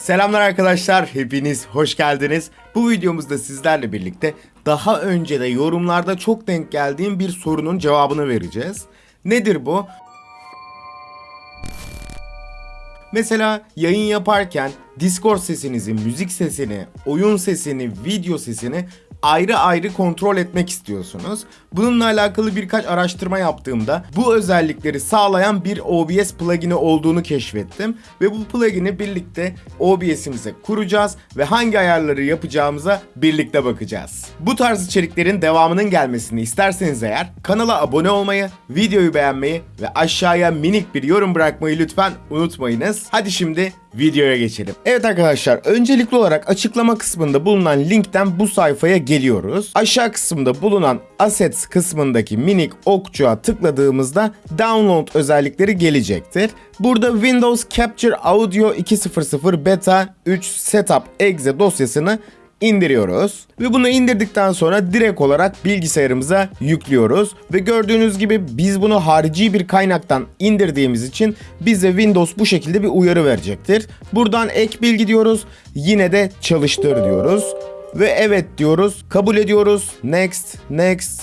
Selamlar arkadaşlar, hepiniz hoş geldiniz. Bu videomuzda sizlerle birlikte daha önce de yorumlarda çok denk geldiğim bir sorunun cevabını vereceğiz. Nedir bu? Mesela yayın yaparken Discord sesinizi, müzik sesini, oyun sesini, video sesini ayrı ayrı kontrol etmek istiyorsunuz. Bununla alakalı birkaç araştırma yaptığımda bu özellikleri sağlayan bir OBS plugin'i olduğunu keşfettim. Ve bu plugin'i birlikte OBS'imize kuracağız ve hangi ayarları yapacağımıza birlikte bakacağız. Bu tarz içeriklerin devamının gelmesini isterseniz eğer kanala abone olmayı, videoyu beğenmeyi ve aşağıya minik bir yorum bırakmayı lütfen unutmayınız. Hadi şimdi videoya geçelim. Evet arkadaşlar öncelikli olarak açıklama kısmında bulunan linkten bu sayfaya geliyoruz. Aşağı kısımda bulunan assets kısmındaki minik okçuğa tıkladığımızda download özellikleri gelecektir. Burada Windows Capture Audio 2.0.0 Beta 3 Setup Exe dosyasını indiriyoruz ve bunu indirdikten sonra direkt olarak bilgisayarımıza yüklüyoruz ve gördüğünüz gibi biz bunu harici bir kaynaktan indirdiğimiz için bize Windows bu şekilde bir uyarı verecektir. Buradan ek bilgi diyoruz. Yine de çalıştır diyoruz ve evet diyoruz. Kabul ediyoruz. Next, next.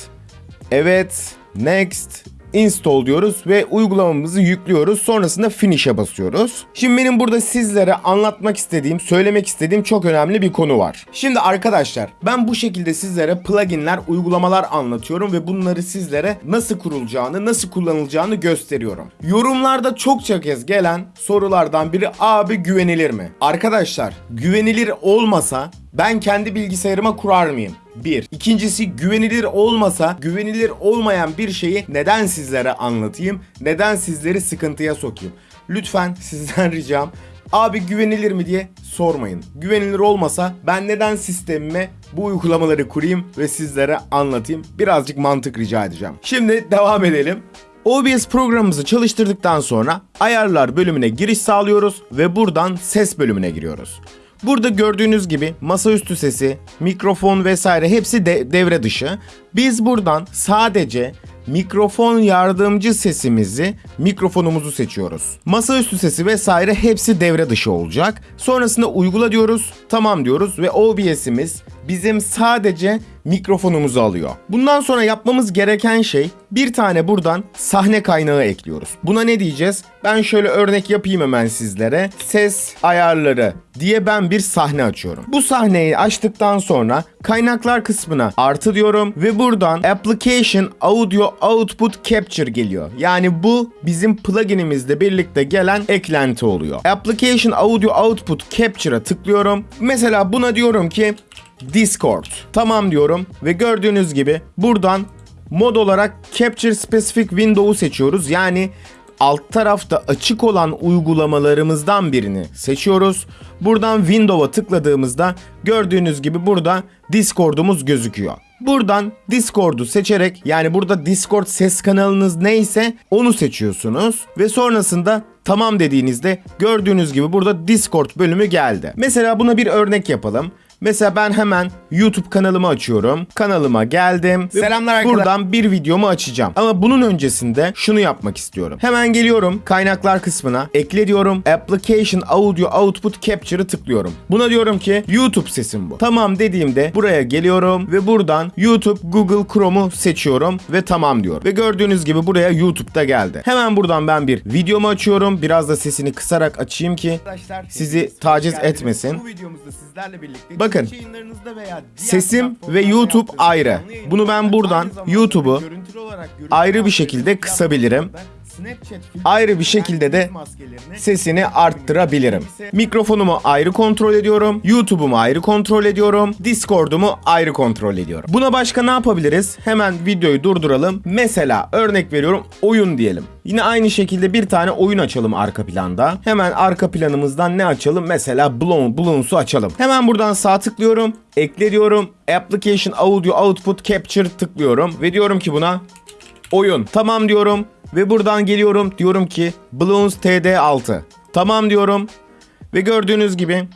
Evet, next install diyoruz ve uygulamamızı yüklüyoruz. Sonrasında finish'e basıyoruz. Şimdi benim burada sizlere anlatmak istediğim, söylemek istediğim çok önemli bir konu var. Şimdi arkadaşlar ben bu şekilde sizlere pluginler, uygulamalar anlatıyorum ve bunları sizlere nasıl kurulacağını, nasıl kullanılacağını gösteriyorum. Yorumlarda çokça kez gelen sorulardan biri abi güvenilir mi? Arkadaşlar güvenilir olmasa ben kendi bilgisayarıma kurar mıyım? Bir. İkincisi güvenilir olmasa güvenilir olmayan bir şeyi neden sizlere anlatayım? Neden sizleri sıkıntıya sokayım? Lütfen sizden ricam abi güvenilir mi diye sormayın. Güvenilir olmasa ben neden sistemime bu uygulamaları kurayım ve sizlere anlatayım? Birazcık mantık rica edeceğim. Şimdi devam edelim. OBS programımızı çalıştırdıktan sonra ayarlar bölümüne giriş sağlıyoruz ve buradan ses bölümüne giriyoruz. Burada gördüğünüz gibi masaüstü sesi, mikrofon vesaire hepsi de devre dışı. Biz buradan sadece mikrofon yardımcı sesimizi, mikrofonumuzu seçiyoruz. Masaüstü sesi vesaire hepsi devre dışı olacak. Sonrasında uygula diyoruz, tamam diyoruz ve OBS'imiz bizim sadece mikrofonumuzu alıyor. Bundan sonra yapmamız gereken şey bir tane buradan sahne kaynağı ekliyoruz. Buna ne diyeceğiz? Ben şöyle örnek yapayım hemen sizlere. Ses ayarları diye ben bir sahne açıyorum. Bu sahneyi açtıktan sonra kaynaklar kısmına artı diyorum ve buradan application audio output capture geliyor. Yani bu bizim pluginimizle birlikte gelen eklenti oluyor. Application audio output capture'a tıklıyorum. Mesela buna diyorum ki Discord. Tamam diyorum ve gördüğünüz gibi buradan mod olarak Capture Specific Window'u seçiyoruz. Yani alt tarafta açık olan uygulamalarımızdan birini seçiyoruz. Buradan Window'a tıkladığımızda gördüğünüz gibi burada Discord'umuz gözüküyor. Buradan Discord'u seçerek yani burada Discord ses kanalınız neyse onu seçiyorsunuz ve sonrasında tamam dediğinizde gördüğünüz gibi burada Discord bölümü geldi. Mesela buna bir örnek yapalım. Mesela ben hemen YouTube kanalımı açıyorum. Kanalıma geldim. Selamlar arkadaşlar. Buradan bir videomu açacağım. Ama bunun öncesinde şunu yapmak istiyorum. Hemen geliyorum kaynaklar kısmına. Ekle diyorum. Application Audio Output Capture'ı tıklıyorum. Buna diyorum ki YouTube sesim bu. Tamam dediğimde buraya geliyorum ve buradan YouTube Google Chrome'u seçiyorum ve tamam diyorum. Ve gördüğünüz gibi buraya YouTube'da geldi. Hemen buradan ben bir videomu açıyorum. Biraz da sesini kısarak açayım ki sizi taciz etmesin. Bu videomuzda sizlerle birlikte Bakın, sesim ve YouTube ayrı. Bunu ben buradan YouTube'u ayrı bir şekilde kısabilirim. Ayrı bir şekilde de sesini arttırabilirim. Mikrofonumu ayrı kontrol ediyorum. YouTube'umu ayrı kontrol ediyorum. Discord'umu ayrı kontrol ediyorum. Buna başka ne yapabiliriz? Hemen videoyu durduralım. Mesela örnek veriyorum oyun diyelim. Yine aynı şekilde bir tane oyun açalım arka planda. Hemen arka planımızdan ne açalım? Mesela Blown, Bloons'u açalım. Hemen buradan sağ tıklıyorum. Ekle diyorum. Application Audio Output Capture tıklıyorum. Ve diyorum ki buna oyun. Tamam diyorum ve buradan geliyorum diyorum ki Bloons TD6. Tamam diyorum ve gördüğünüz gibi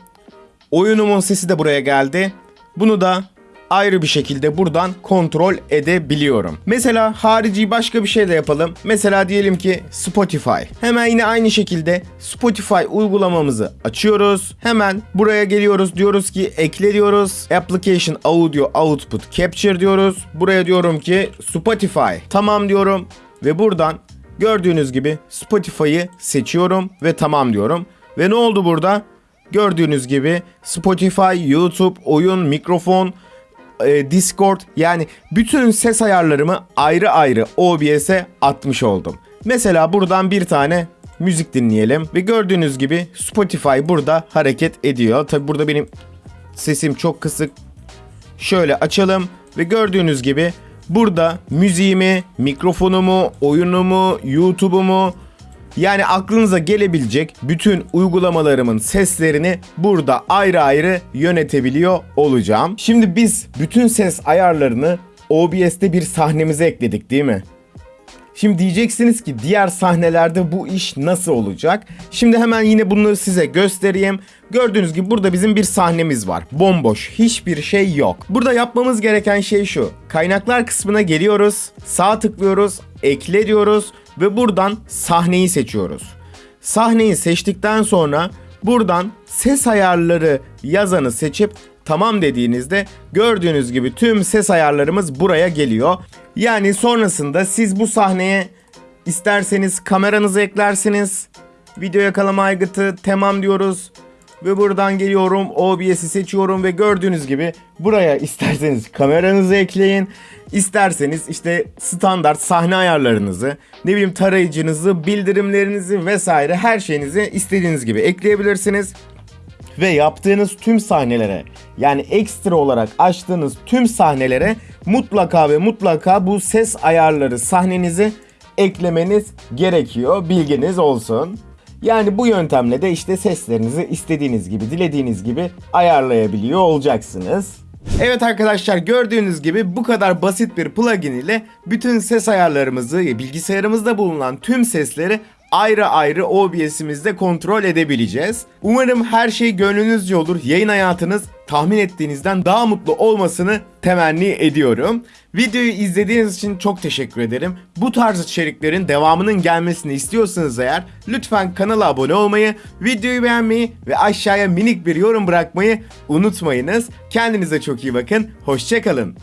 oyunumun sesi de buraya geldi. Bunu da ayrı bir şekilde buradan kontrol edebiliyorum. Mesela harici başka bir şey de yapalım. Mesela diyelim ki Spotify. Hemen yine aynı şekilde Spotify uygulamamızı açıyoruz. Hemen buraya geliyoruz diyoruz ki ekle diyoruz. Application Audio Output Capture diyoruz. Buraya diyorum ki Spotify. Tamam diyorum ve buradan gördüğünüz gibi Spotify'ı seçiyorum ve tamam diyorum. Ve ne oldu burada? Gördüğünüz gibi Spotify, YouTube, oyun, mikrofon, e, Discord yani bütün ses ayarlarımı ayrı ayrı OBS'e atmış oldum. Mesela buradan bir tane müzik dinleyelim ve gördüğünüz gibi Spotify burada hareket ediyor. Tabi burada benim sesim çok kısık. Şöyle açalım ve gördüğünüz gibi burada müziğimi, mikrofonumu, oyunumu, YouTube'umu yani aklınıza gelebilecek bütün uygulamalarımın seslerini burada ayrı ayrı yönetebiliyor olacağım. Şimdi biz bütün ses ayarlarını OBS'te bir sahnemize ekledik değil mi? Şimdi diyeceksiniz ki diğer sahnelerde bu iş nasıl olacak? Şimdi hemen yine bunu size göstereyim. Gördüğünüz gibi burada bizim bir sahnemiz var. Bomboş, hiçbir şey yok. Burada yapmamız gereken şey şu. Kaynaklar kısmına geliyoruz, sağ tıklıyoruz, ekle diyoruz ve buradan sahneyi seçiyoruz. Sahneyi seçtikten sonra buradan ses ayarları yazanı seçip tamam dediğinizde gördüğünüz gibi tüm ses ayarlarımız buraya geliyor. Yani sonrasında siz bu sahneye isterseniz kameranızı eklersiniz. Video yakalama aygıtı tamam diyoruz. Ve buradan geliyorum OBS'i seçiyorum ve gördüğünüz gibi buraya isterseniz kameranızı ekleyin. İsterseniz işte standart sahne ayarlarınızı, ne bileyim tarayıcınızı, bildirimlerinizi vesaire her şeyinizi istediğiniz gibi ekleyebilirsiniz ve yaptığınız tüm sahnelere yani ekstra olarak açtığınız tüm sahnelere mutlaka ve mutlaka bu ses ayarları sahnenizi eklemeniz gerekiyor. Bilginiz olsun. Yani bu yöntemle de işte seslerinizi istediğiniz gibi, dilediğiniz gibi ayarlayabiliyor olacaksınız. Evet arkadaşlar gördüğünüz gibi bu kadar basit bir plugin ile bütün ses ayarlarımızı, bilgisayarımızda bulunan tüm sesleri ayrı ayrı OBS'imizde kontrol edebileceğiz. Umarım her şey gönlünüzce olur. Yayın hayatınız tahmin ettiğinizden daha mutlu olmasını temenni ediyorum. Videoyu izlediğiniz için çok teşekkür ederim. Bu tarz içeriklerin devamının gelmesini istiyorsanız eğer lütfen kanala abone olmayı, videoyu beğenmeyi ve aşağıya minik bir yorum bırakmayı unutmayınız. Kendinize çok iyi bakın. Hoşçakalın.